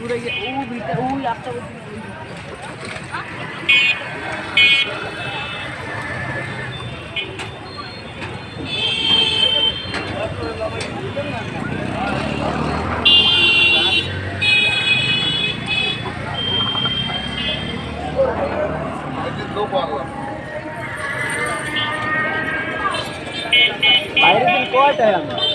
ঘুরে গিয়ে ও ভিতরে ওই রাস্তা Bayrasin ko at ayun.